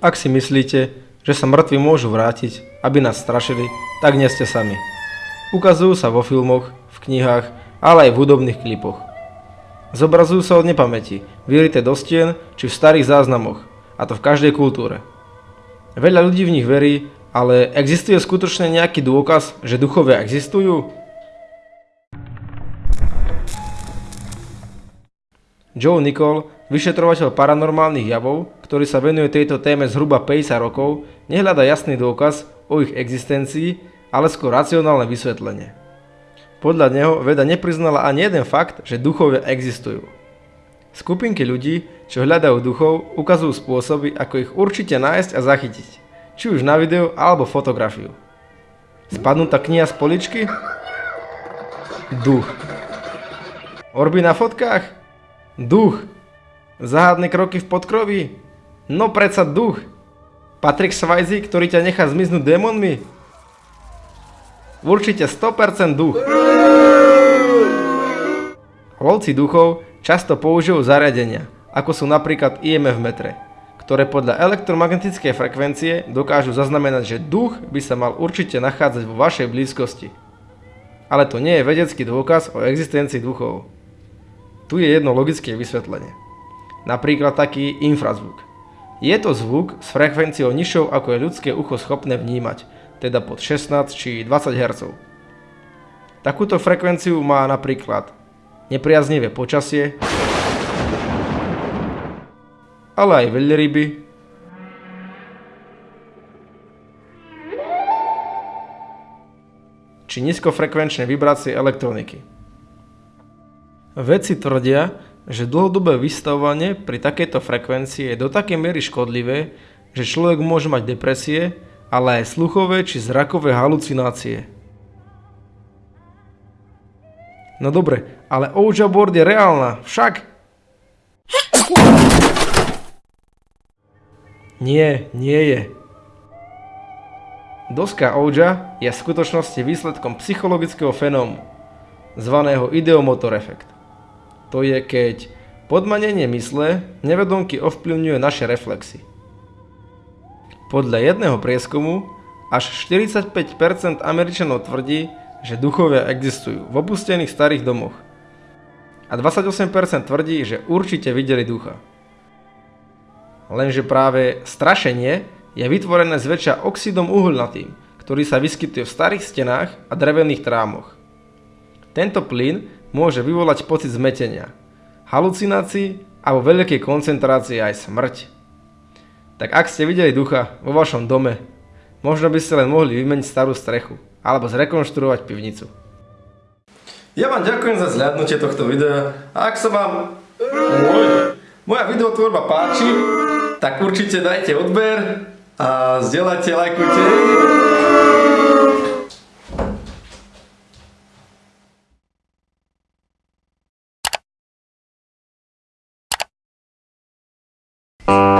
Ak si myslíte, že sa mŕtvi môžu vrátiť, aby nás strašili, tak nie ste sami. Ukazujú sa vo filmoch, v knihách, ale aj v hudobných klipoch. Zobrazujú sa od nepamäti, vyrité do stien či v starých záznamoch, a to v každej kultúre. Veľa ľudí v nich verí, ale existuje skutočne nejaký dôkaz, že duchovia existujú? Joe Nicole, vyšetrovateľ paranormálnych javov, ktorý sa venuje tejto téme zhruba 50 rokov, nehľada jasný dôkaz o ich existencii, ale skôr racionálne vysvetlenie. Podľa neho veda nepriznala ani jeden fakt, že duchovia existujú. Skupinky ľudí, čo hľadajú duchov, ukazujú spôsoby, ako ich určite nájsť a zachytiť, či už na video alebo fotografiu. Spadnutá kniha z poličky? Duch. Orby na fotkách? Duch. Záhadné kroky v podkroví? No predsa duch. Patrick Swayze, ktorý ťa nechá zmiznúť démonmi? Určite 100% duch. Lovci duchov často použijú zariadenia, ako sú napríklad IMF metre, ktoré podľa elektromagnetickej frekvencie dokážu zaznamenať, že duch by sa mal určite nachádzať vo vašej blízkosti. Ale to nie je vedecký dôkaz o existencii duchov. Tu je jedno logické vysvetlenie. Napríklad taký infrazvuk. Je to zvuk s frekvenciou nižšou ako je ľudské ucho schopné vnímať, teda pod 16 či 20 Hz. Takúto frekvenciu má napríklad nepriaznivé počasie, ale aj veľryby, či nízkofrekvenčné vibrácie elektroniky. Vedci tvrdia, že dlhodobé vystavovanie pri takejto frekvencii je do takej miery škodlivé, že človek môže mať depresie, ale aj sluchové či zrakové halucinácie. No dobre, ale Ouija board je reálna, však? Nie, nie je. Doska Ouija je v skutočnosti výsledkom psychologického fenómu, zvaného ideomotor efekt. To je, keď podmanenie mysle nevedomky ovplyvňuje naše reflexy. Podľa jedného prieskumu až 45% Američanov tvrdí, že duchovia existujú v opustených starých domoch. A 28% tvrdí, že určite videli ducha. Lenže práve strašenie je vytvorené zväčša oxidom uholnatým, ktorý sa vyskytuje v starých stenách a drevených trámoch. Tento plyn môže vyvolať pocit zmetenia, halucinácií a veľkej koncentrácii aj smrť. Tak ak ste videli ducha vo vašom dome, možno by ste len mohli vymeniť starú strechu alebo zrekonštruovať pivnicu. Ja vám ďakujem za zľadnutie tohto videa a ak sa vám môj, moja videotvorba páči, tak určite dajte odber a zdieľajte, lajkujte. you